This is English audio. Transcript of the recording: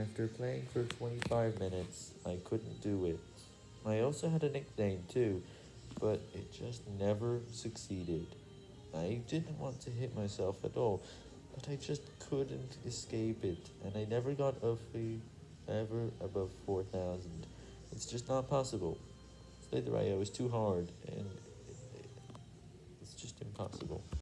After playing for 25 minutes, I couldn't do it. I also had a nickname too, but it just never succeeded. I didn't want to hit myself at all, but I just couldn't escape it, and I never got over ever above 4,000. It's just not possible. Slither.io is too hard, and it's just impossible.